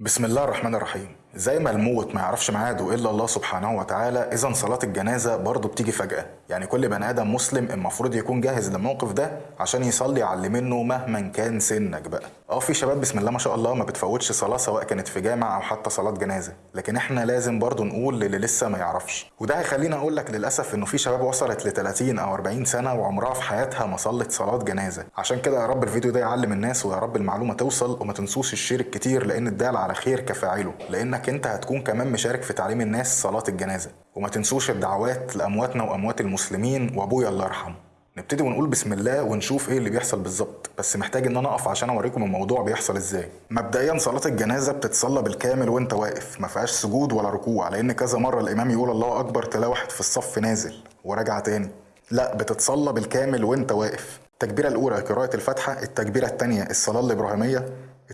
بسم الله الرحمن الرحيم. زي ما الموت ما يعرفش ميعاده إلا الله سبحانه وتعالى اذا صلاة الجنازة برضه بتيجي فجأة. يعني كل بني آدم مسلم المفروض يكون جاهز للموقف ده عشان يصلي على اللي منه مهما كان سنك بقى. أه في شباب بسم الله ما شاء الله ما بتفوتش صلاة سواء كانت في جامع أو حتى صلاة جنازة. لكن إحنا لازم برضه نقول للي لسه ما يعرفش. وده هيخليني أقول لك للأسف إنه في شباب وصلت ل 30 أو 40 سنة وعمرها في حياتها ما صلت صلاة جنازة. عشان كده يا رب الفيديو ده يعلم الناس ويا رب المعلومة توصل وما تنسوش الشير الكتير لأن الدال على خير كفاعله. لانك أنت هتكون كمان مشارك في تعليم الناس صلاة الجنازة. وما تنسوش الدعوات لأمواتنا وأموات المسلمين وأبويا الله يرحمه. نبتدي ونقول بسم الله ونشوف إيه اللي بيحصل بالظبط. بس محتاج إن أنا أقف عشان أوريكم الموضوع بيحصل إزاي. مبدئيا صلاة الجنازة بتتصلى بالكامل وأنت واقف. ما فيهاش سجود ولا ركوع لأن كذا مرة الإمام يقول الله أكبر تلاقي واحد في الصف نازل وراجع تاني. لا بتتصلى بالكامل وأنت واقف. التكبيرة الأولى قراءة الفاتحة. التكبيرة الثانية الصلاة الإبراهيمية.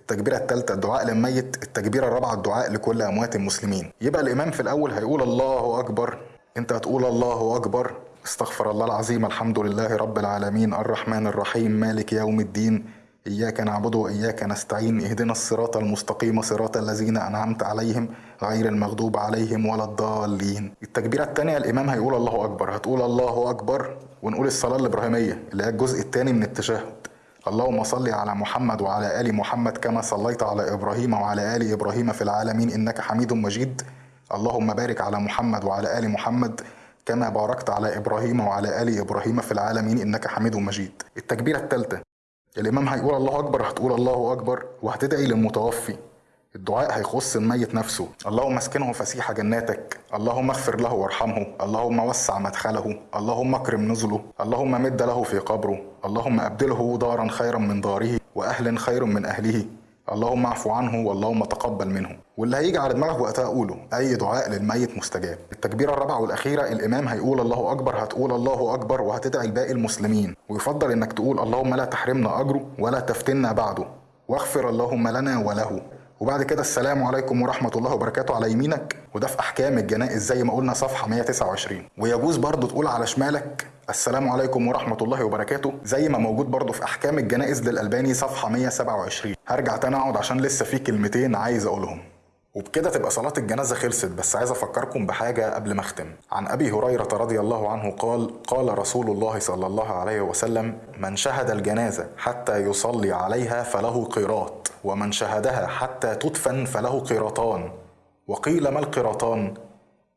التكبيرة الثالثة الدعاء للميت التكبيرة الرابعة الدعاء لكل أموات المسلمين. يبقى الإمام في الأول هيقول الله أكبر. أنت هتقول الله أكبر. استغفر الله العظيم الحمد لله رب العالمين الرحمن الرحيم مالك يوم الدين إياك نعبد وإياك نستعين اهدنا الصراط المستقيم صراط الذين أنعمت عليهم غير المغضوب عليهم ولا الضالين. التكبيرة الثانية الإمام هيقول الله أكبر. هتقول الله أكبر ونقول الصلاة الإبراهيمية اللي هي الجزء الثاني من التشهد اللهم صل على محمد وعلى آل محمد كما صليت على إبراهيم وعلى آل إبراهيم في العالمين إنك حميد مجيد. اللهم بارك على محمد وعلى آل محمد كما باركت على إبراهيم وعلى آل إبراهيم في العالمين إنك حميد مجيد. التكبيرة الثالثة. الإمام هيقول الله أكبر هتقول الله أكبر وهتدعي للمتوفي. الدعاء هيخص الميت نفسه. اللهم اسكنه فسيح جناتك. اللهم اغفر له وارحمه. اللهم وسع مدخله. اللهم اكرم نزله. اللهم مد له في قبره. اللهم أبدله دارا خيرا من داره واهل خير من أهله. اللهم اعفو عنه واللهم تقبل منه. واللي هيجي على دماغك وقتها قوله أي دعاء للميت مستجاب. التكبيرة الرابعة والأخيرة الإمام هيقول الله أكبر هتقول الله أكبر وهتدعي لباقي المسلمين. ويفضل إنك تقول اللهم لا تحرمنا أجره ولا تفتنا بعده. واغفر اللهم لنا وله. وبعد كده السلام عليكم ورحمة الله وبركاته على يمينك. وده في أحكام الجنائز زي ما قلنا صفحة 129 ويجوز برضو تقول على شمالك السلام عليكم ورحمة الله وبركاته زي ما موجود برضو في أحكام الجنائز للألباني صفحة 127 هرجع تاني أقعد عشان لسه في كلمتين عايز أقولهم. وبكده تبقى صلاة الجنازة خلصت بس عايز أفكركم بحاجة قبل ما أختم. عن أبي هريرة رضي الله عنه قال قال رسول الله صلى الله عليه وسلم من شهد الجنازة حتى يصلي عليها فله قيراط ومن شهدها حتى تدفن فله قيراطان. وقيل ما القيراطان؟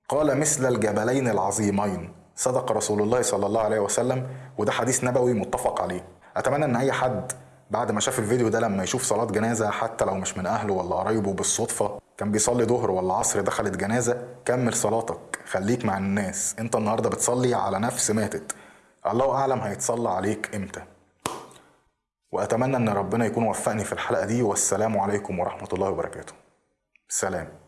قال مثل الجبلين العظيمين. صدق رسول الله صلى الله عليه وسلم وده حديث نبوي متفق عليه. أتمنى أن أي حد بعد ما شاف الفيديو ده لما يشوف صلاة جنازة حتى لو مش من أهله ولا قرايبه بالصدفة كان بيصلي ظهر ولا عصر دخلت جنازة كمل صلاتك خليك مع الناس. انت النهاردة بتصلي على نفس ماتت. الله أعلم هيتصلى عليك إمتى. وأتمنى أن ربنا يكون وفقني في الحلقة دي والسلام عليكم ورحمة الله وبركاته. سلام.